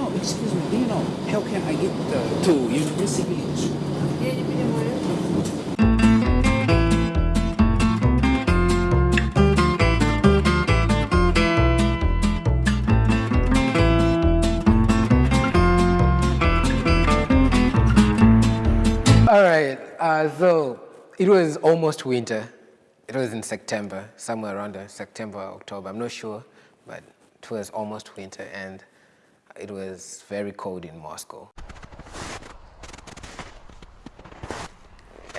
know, excuse me, do you know how can I get uh, to University Village? All right, uh, so it was almost winter. It was in September, somewhere around September, October, I'm not sure, but it was almost winter. And it was very cold in Moscow.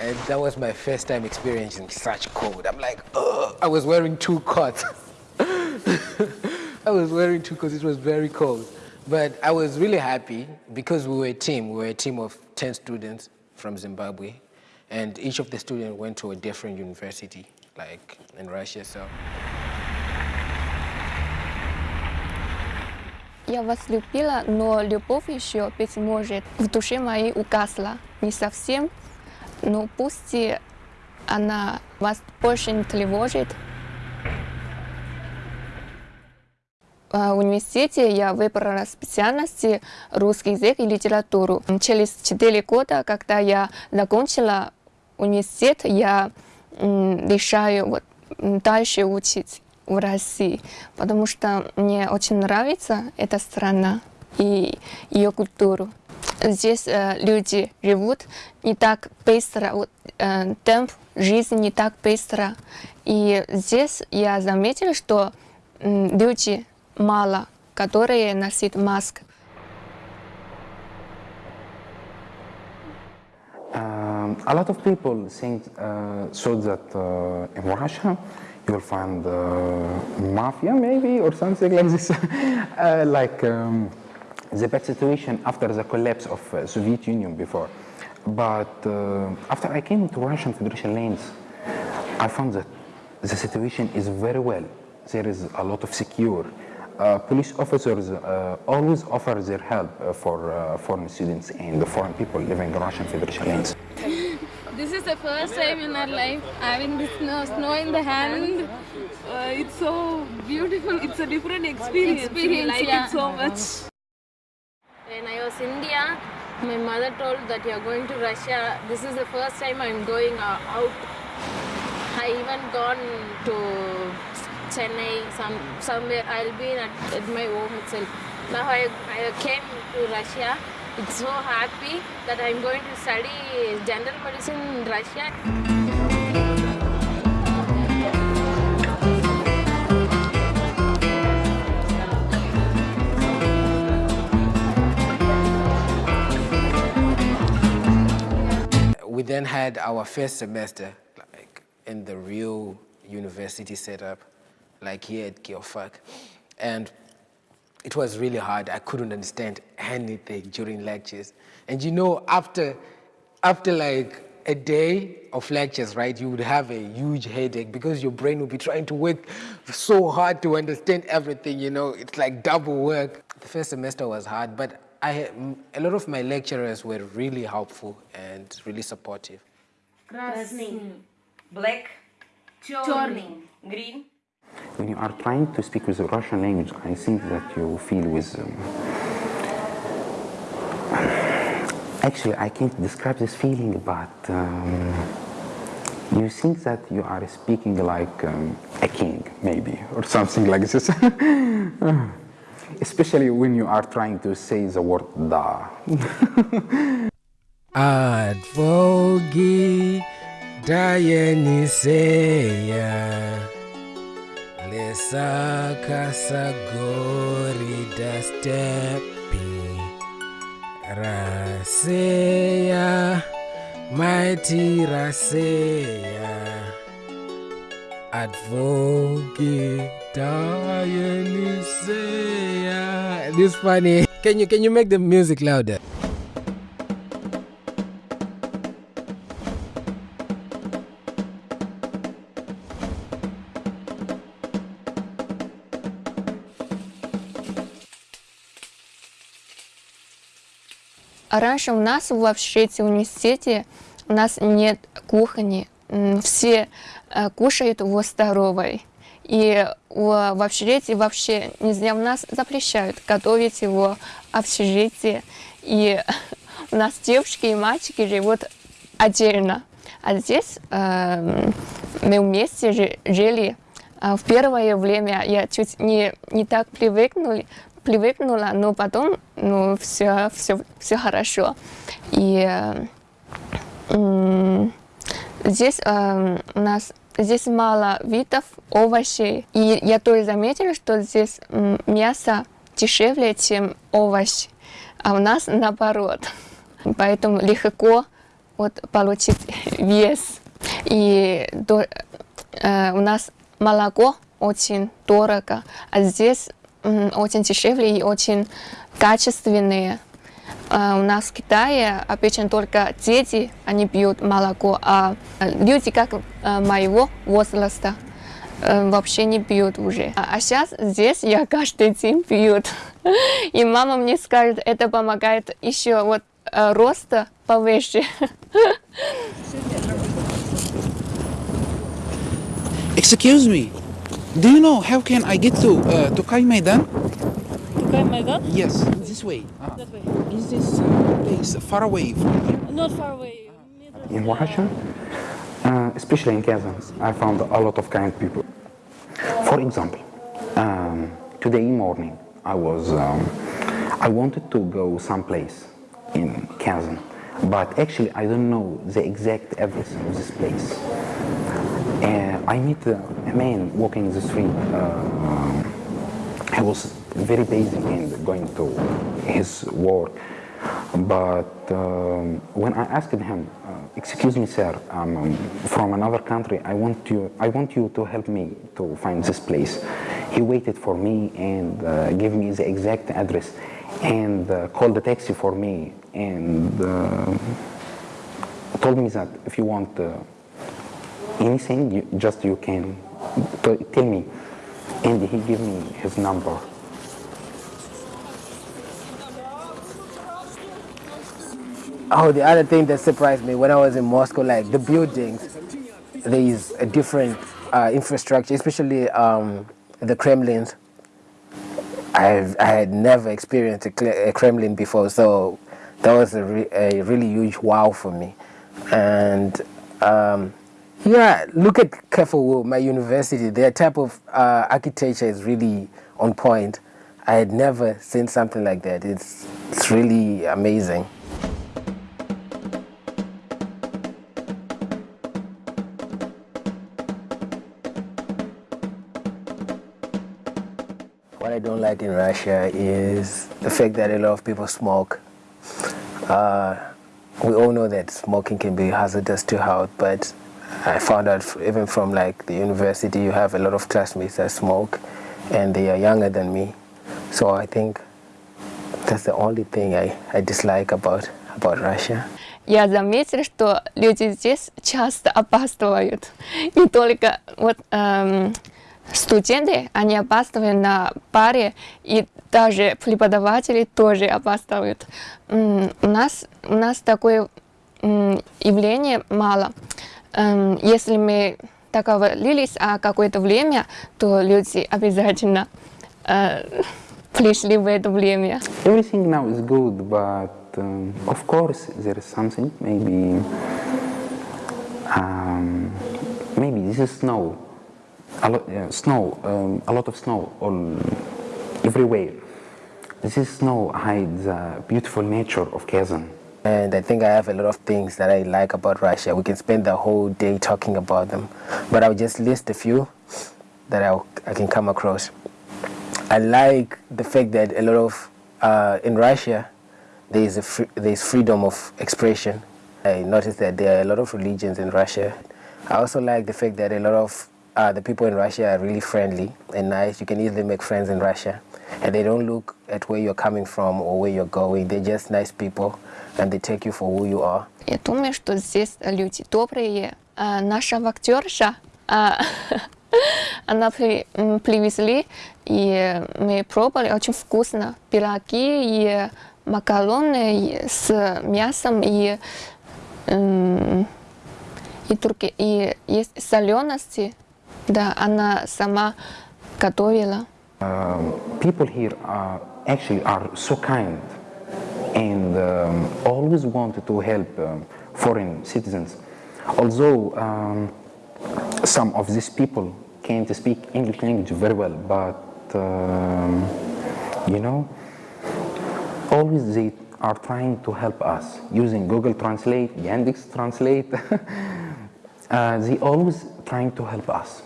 And that was my first time experiencing such cold. I'm like, oh, I was wearing two coats. I was wearing two coats, it was very cold. But I was really happy because we were a team. We were a team of 10 students from Zimbabwe. And each of the students went to a different university, like in Russia. So Я вас любила, но любовь еще, быть может, в душе моей угасла. Не совсем, но пусть она вас больше не тревожит. А, В университете я выбрала специальности русский язык и литературу. Через 4 года, когда я закончила университет, я решаю вот, дальше учить в России, потому что мне очень нравится эта страна и ее культуру. Здесь э, люди живут не так быстро, вот, э, темп жизни не так быстро. И здесь я заметила, что м, люди мало, которые носят маску. Um, a lot of people think uh, thought that uh, in Russia you will find mafia maybe or something like this, uh, like um, the bad situation after the collapse of uh, Soviet Union before. But uh, after I came to Russian Federation lanes, I found that the situation is very well. There is a lot of secure. Uh, police officers uh, always offer their help uh, for foreign students and the foreign people living in Russian Federation lanes. This is the first time in our life having this snow, snow in the hand. Uh, it's so beautiful. It's a different experience. Experience, we like yeah. it so much. When I was in India, my mother told that you're going to Russia. This is the first time I'm going uh, out. I even gone to Chennai, some somewhere. I'll be at, at my home itself. Now I, I came to Russia. It's so happy that I'm going to study general medicine in Russia. we then had our first semester like in the real university setup, like here at Geofak. And it was really hard. I couldn't understand anything during lectures. And you know, after, after like a day of lectures, right, you would have a huge headache because your brain would be trying to work so hard to understand everything, you know, it's like double work. The first semester was hard, but I, a lot of my lecturers were really helpful and really supportive. Красный. Black. Черный. Green. when you are trying to speak with the Russian language, I think that you feel with. Um, actually, I can't describe this feeling, but um, you think that you are speaking like um, a king, maybe, or something like this. Especially when you are trying to say the word da. Advogi Dionysia Lesaka Sagori Dastepi Raseya Mighty Raseya Advogi Dionysia This funny. Can you can you make the music louder? Раньше у нас в в университете у нас нет кухни. Все э, кушают в столовой. И в, общежитии вообще нельзя, у нас запрещают готовить его в общежитии. И у нас девушки и мальчики живут отдельно. А здесь э, мы вместе жи- жили. А в первое время я чуть не, не так привыкнули, привыкнула, но потом ну, все, все, все хорошо. И э, здесь э, у нас здесь мало видов овощей. И я тоже заметила, что здесь мясо дешевле, чем овощ. А у нас наоборот. Поэтому легко вот, получить вес. И до- э, у нас молоко очень дорого, а здесь очень дешевле и очень качественные. А у нас в Китае обычно только дети, они пьют молоко, а э, люди, как э, моего возраста, э, вообще не пьют уже. А сейчас здесь я каждый день пьют. И мама мне скажет, это помогает еще вот роста повыше. Excuse me. Do you know how can I get to uh, to Kai Maidan? Okay, Maidan? Yes, this way. Uh, That way. is this uh, place far away from here? Not far away. In Russia, uh, especially in Kazan, I found a lot of kind people. For example, um, today morning I was um, I wanted to go someplace in Kazan, but actually I don't know the exact address of this place. I meet a man walking the street. Uh, he was very busy and going to his work. But um, when I asked him, uh, "Excuse me, sir, I'm um, from another country. I want you. I want you to help me to find this place." He waited for me and uh, gave me the exact address and uh, called a taxi for me and uh, told me that if you want uh, anything, you, just you can tell me. And he gave me his number. Oh, the other thing that surprised me when I was in Moscow, like the buildings, there is a different uh, infrastructure, especially um, the Kremlins. I've, I had never experienced a, a Kremlin before, so that was a, re- a really huge wow for me. And um, yeah, look at Kefauw, my university. Their type of uh, architecture is really on point. I had never seen something like that. It's, it's really amazing. What I don't like in Russia is the fact that a lot of people smoke. Uh, we all know that smoking can be hazardous to health, but I found out f- even from like the university, you have a lot of classmates that smoke, and they are younger than me. So I think that's the only thing I, I dislike about about Russia. Я заметила, что люди здесь часто опаздывают. Не только вот эм, студенты, они опаздывают на паре, и даже преподаватели тоже опаздывают. М, У нас, у нас такое м, явление мало. Эм, Если мы договорились о какое-то время, то люди обязательно э, пришли в это время. Everything now is good, but um, of course there is something. Maybe, um, maybe this is snow. A lot, uh, snow, um, a lot of snow all everywhere. This is snow hides the beautiful nature of Kazan. And I think I have a lot of things that I like about Russia. We can spend the whole day talking about them, but I'll just list a few that I'll, I can come across. I like the fact that a lot of uh, in Russia there is a free, there is freedom of expression. I noticed that there are a lot of religions in Russia. I also like the fact that a lot of uh, the people in Russia are really friendly and nice. You can easily make friends in Russia, and they don't look at where you're coming from or where you're going. They're just nice people, and they take you for who you are. Я думаю, что здесь люди добрые. А наша актерша, а, она привезли, и мы пробовали, очень вкусно. Пироги и макароны с мясом и, и, турки, и есть солености Да, она сама готовила. Um, people here are actually are so kind and um, always wanted to help um, foreign citizens. Although um, some of these people can't speak English language very well, but um, you know, always they are trying to help us using Google Translate, Yandex Translate. uh, they always trying to help us.